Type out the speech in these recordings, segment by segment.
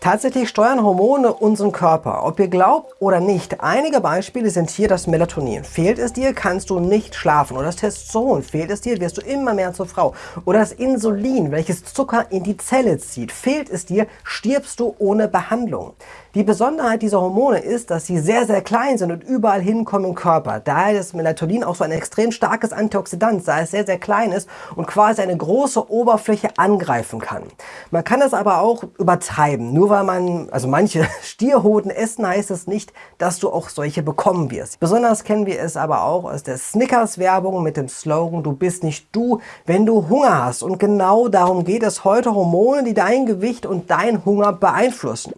Tatsächlich steuern Hormone unseren Körper, ob ihr glaubt oder nicht. Einige Beispiele sind hier das Melatonin. Fehlt es dir, kannst du nicht schlafen. Oder das Testosteron. Fehlt es dir, wirst du immer mehr zur Frau. Oder das Insulin, welches Zucker in die Zelle zieht. Fehlt es dir, stirbst du ohne Behandlung. Die Besonderheit dieser Hormone ist, dass sie sehr, sehr klein sind und überall hinkommen im Körper. Daher ist Melatonin auch so ein extrem starkes Antioxidant, da es sehr, sehr klein ist und quasi eine große Oberfläche angreifen kann. Man kann das aber auch übertreiben. Nur weil man, also manche Stierhoden essen, heißt es nicht, dass du auch solche bekommen wirst. Besonders kennen wir es aber auch aus der Snickers-Werbung mit dem Slogan, du bist nicht du, wenn du Hunger hast. Und genau darum geht es heute, Hormone, die dein Gewicht und dein Hunger beeinflussen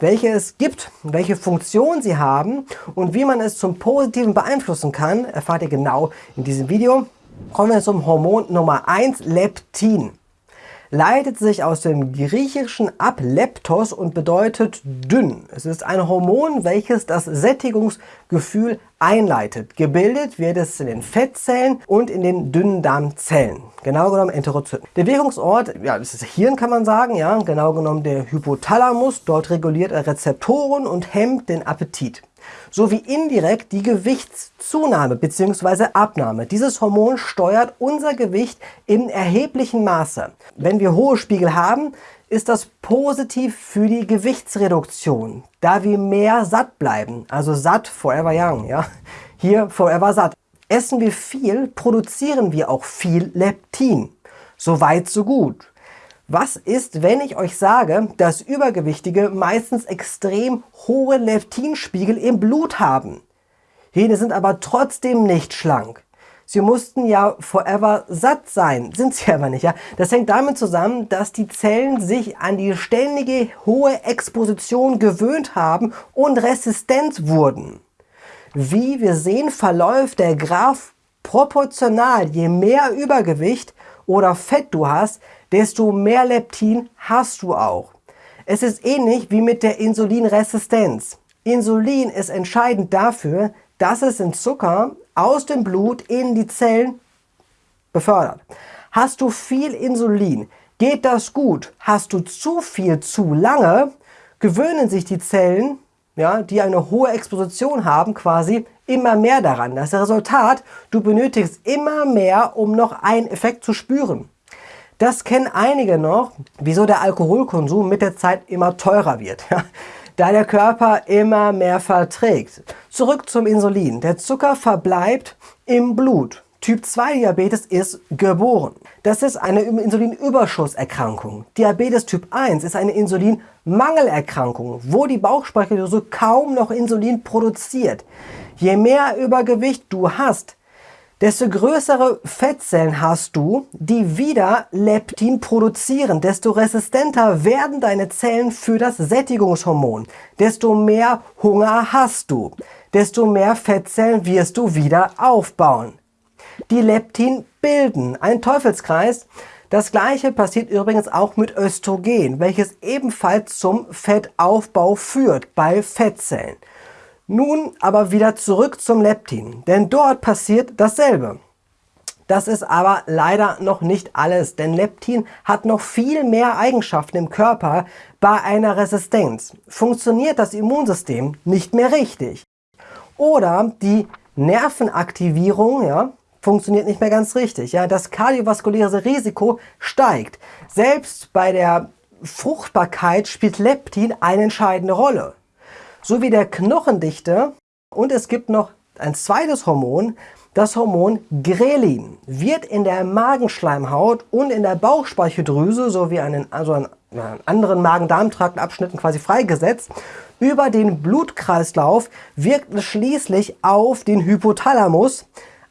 welche es gibt, welche Funktion sie haben und wie man es zum Positiven beeinflussen kann, erfahrt ihr genau in diesem Video. Kommen wir zum Hormon Nummer 1, Leptin leitet sich aus dem Griechischen ab Leptos und bedeutet dünn. Es ist ein Hormon, welches das Sättigungsgefühl einleitet. Gebildet wird es in den Fettzellen und in den dünnen Darmzellen. Genau genommen Enterozyten. Der Wirkungsort, ja, das ist Hirn kann man sagen, ja, genau genommen der Hypothalamus. Dort reguliert er Rezeptoren und hemmt den Appetit sowie indirekt die Gewichtszunahme bzw. Abnahme. Dieses Hormon steuert unser Gewicht in erheblichem Maße. Wenn wir hohe Spiegel haben, ist das positiv für die Gewichtsreduktion, da wir mehr satt bleiben. Also satt, forever young. Ja? Hier forever satt. Essen wir viel, produzieren wir auch viel Leptin. So weit, so gut. Was ist, wenn ich euch sage, dass Übergewichtige meistens extrem hohe Leptinspiegel im Blut haben? Jene sind aber trotzdem nicht schlank. Sie mussten ja forever satt sein, sind sie aber nicht. Ja? Das hängt damit zusammen, dass die Zellen sich an die ständige hohe Exposition gewöhnt haben und resistent wurden. Wie wir sehen, verläuft der Graph proportional. Je mehr Übergewicht oder Fett du hast, desto mehr Leptin hast du auch. Es ist ähnlich wie mit der Insulinresistenz. Insulin ist entscheidend dafür, dass es den Zucker aus dem Blut in die Zellen befördert. Hast du viel Insulin, geht das gut. Hast du zu viel zu lange, gewöhnen sich die Zellen, ja, die eine hohe Exposition haben, quasi immer mehr daran. Das Resultat, du benötigst immer mehr, um noch einen Effekt zu spüren. Das kennen einige noch, wieso der Alkoholkonsum mit der Zeit immer teurer wird. da der Körper immer mehr verträgt. Zurück zum Insulin. Der Zucker verbleibt im Blut. Typ 2 Diabetes ist geboren. Das ist eine Insulinüberschusserkrankung. Diabetes Typ 1 ist eine Insulinmangelerkrankung, wo die Bauchspeicheldrüse kaum noch Insulin produziert. Je mehr Übergewicht du hast, desto größere Fettzellen hast du, die wieder Leptin produzieren. Desto resistenter werden deine Zellen für das Sättigungshormon. Desto mehr Hunger hast du. Desto mehr Fettzellen wirst du wieder aufbauen. Die Leptin bilden. Ein Teufelskreis. Das gleiche passiert übrigens auch mit Östrogen, welches ebenfalls zum Fettaufbau führt bei Fettzellen. Nun aber wieder zurück zum Leptin, denn dort passiert dasselbe. Das ist aber leider noch nicht alles, denn Leptin hat noch viel mehr Eigenschaften im Körper bei einer Resistenz. Funktioniert das Immunsystem nicht mehr richtig oder die Nervenaktivierung ja, funktioniert nicht mehr ganz richtig. Ja, das kardiovaskuläre Risiko steigt. Selbst bei der Fruchtbarkeit spielt Leptin eine entscheidende Rolle sowie der Knochendichte. Und es gibt noch ein zweites Hormon, das Hormon Grelin wird in der Magenschleimhaut und in der Bauchspeicheldrüse sowie einen, also an anderen Magen-Darm-Traktabschnitten quasi freigesetzt. Über den Blutkreislauf wirkt es schließlich auf den Hypothalamus,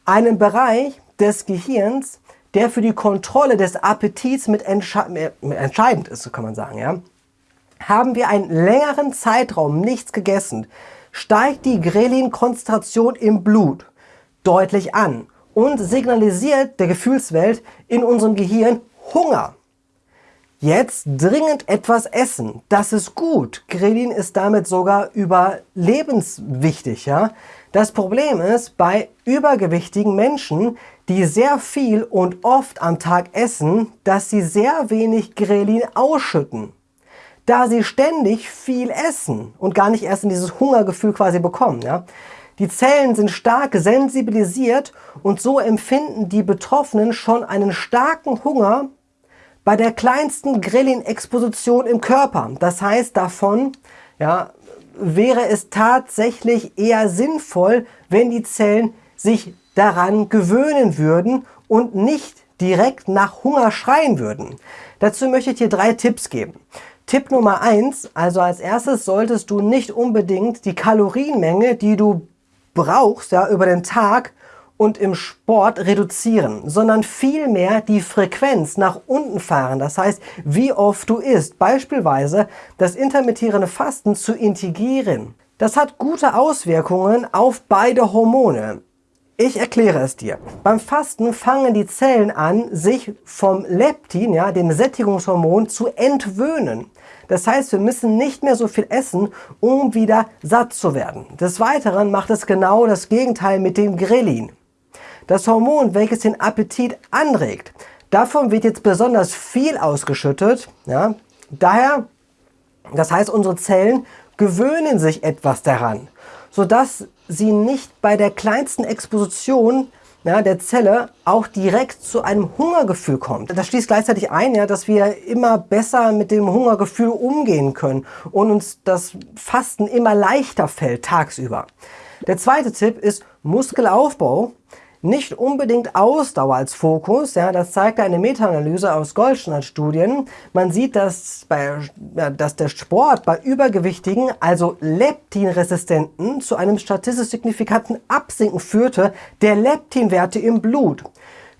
einen Bereich des Gehirns, der für die Kontrolle des Appetits mit, entsche entscheidend ist, so kann man sagen. Ja? Haben wir einen längeren Zeitraum nichts gegessen, steigt die Grelin-Konzentration im Blut deutlich an und signalisiert der Gefühlswelt in unserem Gehirn Hunger. Jetzt dringend etwas essen. Das ist gut. Grelin ist damit sogar überlebenswichtig. Ja? Das Problem ist, bei übergewichtigen Menschen, die sehr viel und oft am Tag essen, dass sie sehr wenig Grelin ausschütten. Da sie ständig viel essen und gar nicht erst in dieses Hungergefühl quasi bekommen. Ja? Die Zellen sind stark sensibilisiert und so empfinden die Betroffenen schon einen starken Hunger bei der kleinsten Grillin-Exposition im Körper. Das heißt, davon ja, wäre es tatsächlich eher sinnvoll, wenn die Zellen sich daran gewöhnen würden und nicht direkt nach Hunger schreien würden. Dazu möchte ich dir drei Tipps geben. Tipp Nummer eins: also als erstes solltest du nicht unbedingt die Kalorienmenge, die du brauchst, ja, über den Tag und im Sport reduzieren, sondern vielmehr die Frequenz nach unten fahren. Das heißt, wie oft du isst. Beispielsweise das intermittierende Fasten zu integrieren. Das hat gute Auswirkungen auf beide Hormone. Ich erkläre es dir. Beim Fasten fangen die Zellen an, sich vom Leptin, ja, dem Sättigungshormon, zu entwöhnen. Das heißt, wir müssen nicht mehr so viel essen, um wieder satt zu werden. Des Weiteren macht es genau das Gegenteil mit dem Grelin. Das Hormon, welches den Appetit anregt. Davon wird jetzt besonders viel ausgeschüttet. Ja. Daher, das heißt, unsere Zellen gewöhnen sich etwas daran, sodass sie nicht bei der kleinsten Exposition ja, der Zelle auch direkt zu einem Hungergefühl kommt. Das schließt gleichzeitig ein, ja, dass wir immer besser mit dem Hungergefühl umgehen können und uns das Fasten immer leichter fällt tagsüber. Der zweite Tipp ist Muskelaufbau nicht unbedingt Ausdauer als Fokus. Ja, das zeigt eine Meta-Analyse aus Goldschneidt-Studien. Man sieht, dass, bei, ja, dass der Sport bei Übergewichtigen, also Leptinresistenten, zu einem statistisch signifikanten Absinken führte der Leptinwerte im Blut.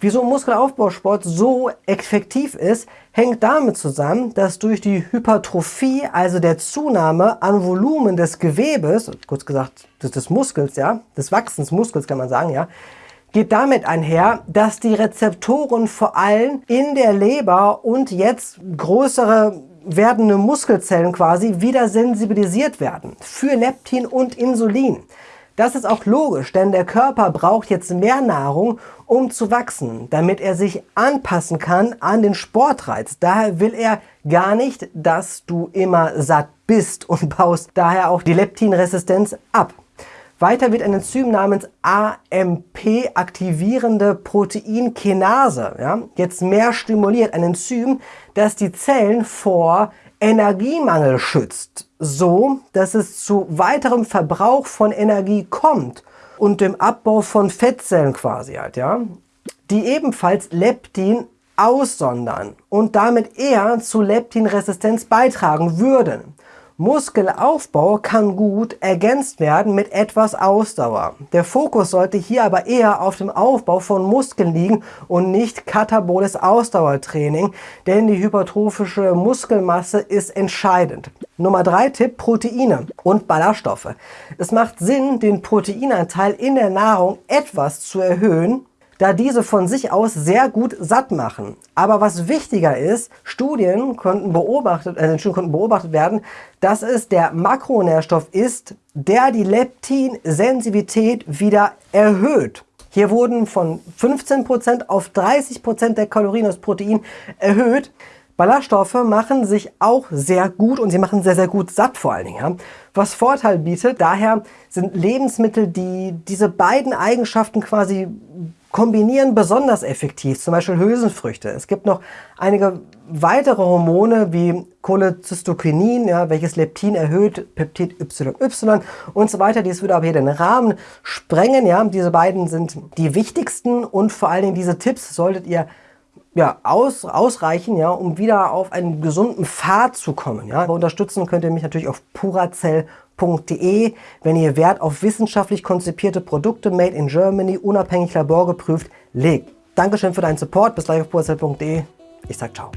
Wieso Muskelaufbausport so effektiv ist, hängt damit zusammen, dass durch die Hypertrophie, also der Zunahme an Volumen des Gewebes, kurz gesagt des, des Muskels, ja, des Wachsens Muskels kann man sagen, ja, geht damit einher, dass die Rezeptoren vor allem in der Leber und jetzt größere werdende Muskelzellen quasi wieder sensibilisiert werden für Leptin und Insulin. Das ist auch logisch, denn der Körper braucht jetzt mehr Nahrung, um zu wachsen, damit er sich anpassen kann an den Sportreiz. Daher will er gar nicht, dass du immer satt bist und baust daher auch die Leptinresistenz ab. Weiter wird ein Enzym namens AMP aktivierende Proteinkinase ja, jetzt mehr stimuliert. Ein Enzym, das die Zellen vor Energiemangel schützt, so dass es zu weiterem Verbrauch von Energie kommt und dem Abbau von Fettzellen quasi halt, ja, die ebenfalls Leptin aussondern und damit eher zu Leptinresistenz beitragen würden. Muskelaufbau kann gut ergänzt werden mit etwas Ausdauer. Der Fokus sollte hier aber eher auf dem Aufbau von Muskeln liegen und nicht kataboles Ausdauertraining, denn die hypertrophische Muskelmasse ist entscheidend. Nummer 3 Tipp, Proteine und Ballaststoffe. Es macht Sinn, den Proteinanteil in der Nahrung etwas zu erhöhen, da diese von sich aus sehr gut satt machen. Aber was wichtiger ist, Studien konnten beobachtet, äh, Studien konnten beobachtet werden, dass es der Makronährstoff ist, der die Leptinsensibilität wieder erhöht. Hier wurden von 15% auf 30% der Kalorien aus Protein erhöht. Ballaststoffe machen sich auch sehr gut und sie machen sehr, sehr gut satt vor allen Dingen. Ja. Was Vorteil bietet, daher sind Lebensmittel, die diese beiden Eigenschaften quasi kombinieren besonders effektiv, zum Beispiel Hülsenfrüchte. Es gibt noch einige weitere Hormone wie Cholecystokinin, ja, welches Leptin erhöht, Peptid YY und so weiter. Dies würde aber hier den Rahmen sprengen. Ja. Diese beiden sind die wichtigsten und vor allen Dingen diese Tipps solltet ihr ja, aus, ausreichen, ja, um wieder auf einen gesunden Pfad zu kommen. Ja. Unterstützen könnt ihr mich natürlich auf purazell.de, wenn ihr Wert auf wissenschaftlich konzipierte Produkte made in Germany, unabhängig laborgeprüft, legt. Dankeschön für deinen Support. Bis gleich auf purazell.de. Ich sag ciao.